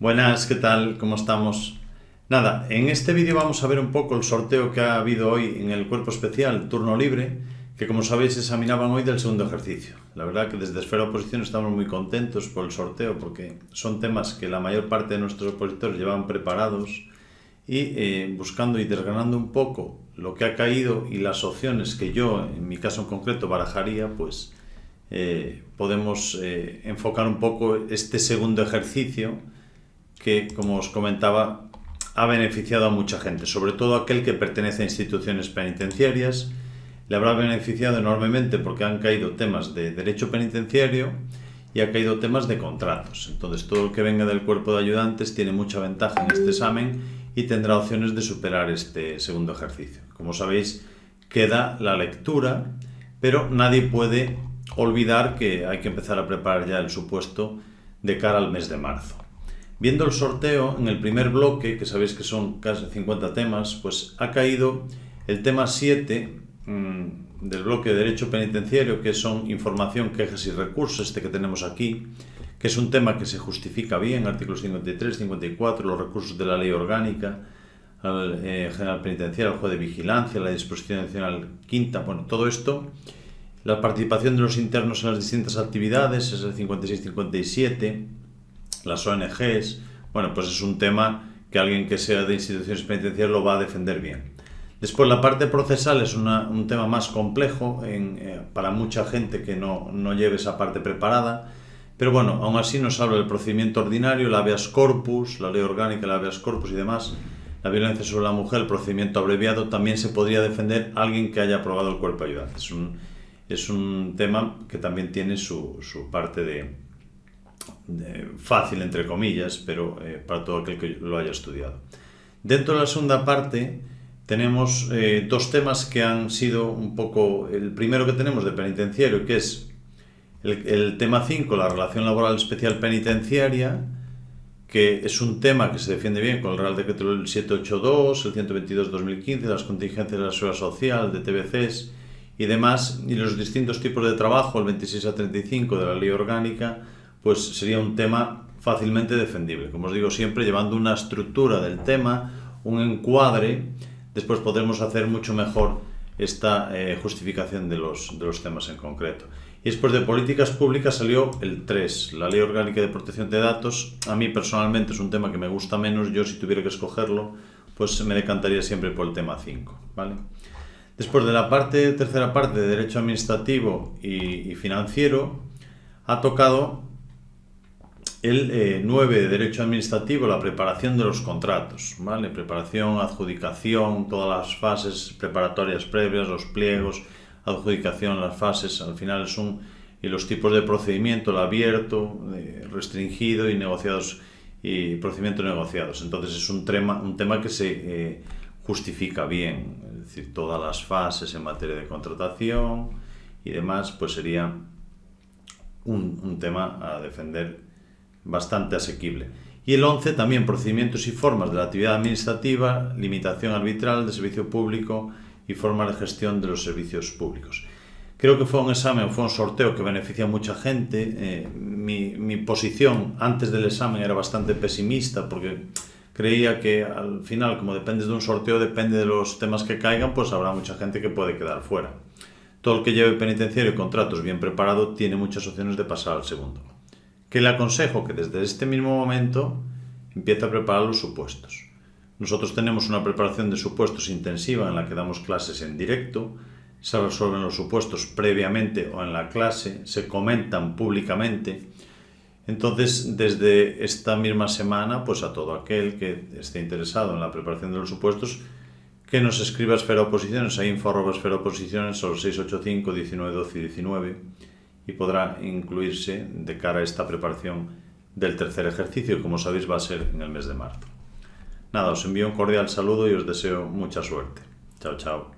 Buenas, ¿qué tal? ¿Cómo estamos? Nada, en este vídeo vamos a ver un poco el sorteo que ha habido hoy en el cuerpo especial Turno Libre, que como sabéis examinaban hoy del segundo ejercicio. La verdad que desde Esfera Oposición estamos muy contentos por el sorteo porque son temas que la mayor parte de nuestros opositores llevan preparados y eh, buscando y desgranando un poco lo que ha caído y las opciones que yo, en mi caso en concreto, barajaría, pues eh, podemos eh, enfocar un poco este segundo ejercicio que, como os comentaba, ha beneficiado a mucha gente, sobre todo aquel que pertenece a instituciones penitenciarias, le habrá beneficiado enormemente porque han caído temas de derecho penitenciario y ha caído temas de contratos. Entonces todo el que venga del cuerpo de ayudantes tiene mucha ventaja en este examen y tendrá opciones de superar este segundo ejercicio. Como sabéis, queda la lectura, pero nadie puede olvidar que hay que empezar a preparar ya el supuesto de cara al mes de marzo. Viendo el sorteo, en el primer bloque, que sabéis que son casi 50 temas, pues ha caído el tema 7 mmm, del bloque de Derecho Penitenciario, que son información, quejas y recursos, este que tenemos aquí, que es un tema que se justifica bien, artículos 53, 54, los recursos de la ley orgánica, al eh, general penitenciario, al juez de vigilancia, la disposición adicional quinta, bueno, todo esto la participación de los internos en las distintas actividades es el 56-57, las ONGs, bueno, pues es un tema que alguien que sea de instituciones penitenciarias lo va a defender bien. Después la parte procesal es una, un tema más complejo en, eh, para mucha gente que no, no lleve esa parte preparada, pero bueno, aún así nos habla del procedimiento ordinario, la habeas corpus, la ley orgánica, la habeas corpus y demás, la violencia sobre la mujer, el procedimiento abreviado, también se podría defender alguien que haya aprobado el cuerpo ayudante. Es un, es un tema que también tiene su, su parte de, de, fácil, entre comillas, pero eh, para todo aquel que lo haya estudiado. Dentro de la segunda parte tenemos eh, dos temas que han sido un poco, el primero que tenemos de penitenciario, que es el, el tema 5, la relación laboral especial penitenciaria, que es un tema que se defiende bien con el Real Decreto 782, el 122-2015, las contingencias de la seguridad social, de TBCs, y demás, y los distintos tipos de trabajo, el 26 a 35 de la ley orgánica, pues sería un tema fácilmente defendible. Como os digo siempre, llevando una estructura del tema, un encuadre, después podremos hacer mucho mejor esta eh, justificación de los, de los temas en concreto. Y después de políticas públicas salió el 3, la Ley Orgánica de Protección de Datos. A mí personalmente es un tema que me gusta menos, yo si tuviera que escogerlo, pues me decantaría siempre por el tema 5. ¿vale? Después de la parte, tercera parte de Derecho Administrativo y, y Financiero, ha tocado el eh, 9 de Derecho Administrativo, la preparación de los contratos, ¿vale? Preparación, adjudicación, todas las fases preparatorias previas, los pliegos, adjudicación, las fases, al final es un... y los tipos de procedimiento, el abierto, eh, restringido y negociados y procedimientos negociados. Entonces es un tema, un tema que se eh, justifica bien, es decir, todas las fases en materia de contratación y demás, pues sería un, un tema a defender bastante asequible. Y el 11 también procedimientos y formas de la actividad administrativa, limitación arbitral de servicio público y formas de gestión de los servicios públicos. Creo que fue un examen, fue un sorteo que beneficia a mucha gente. Eh, mi, mi posición antes del examen era bastante pesimista porque creía que al final, como depende de un sorteo, depende de los temas que caigan, pues habrá mucha gente que puede quedar fuera. Todo el que lleve penitenciario y contratos bien preparado tiene muchas opciones de pasar al segundo. Que le aconsejo que desde este mismo momento empiece a preparar los supuestos. Nosotros tenemos una preparación de supuestos intensiva en la que damos clases en directo, se resuelven los supuestos previamente o en la clase, se comentan públicamente entonces, desde esta misma semana, pues a todo aquel que esté interesado en la preparación de los supuestos, que nos escriba a Esfera Oposiciones, a info arroba esfera oposiciones, o 685 19 12 19, y podrá incluirse de cara a esta preparación del tercer ejercicio, como sabéis va a ser en el mes de marzo. Nada, os envío un cordial saludo y os deseo mucha suerte. Chao, chao.